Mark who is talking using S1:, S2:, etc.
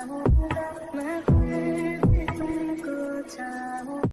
S1: 자오가 나 꿈을 들고 자오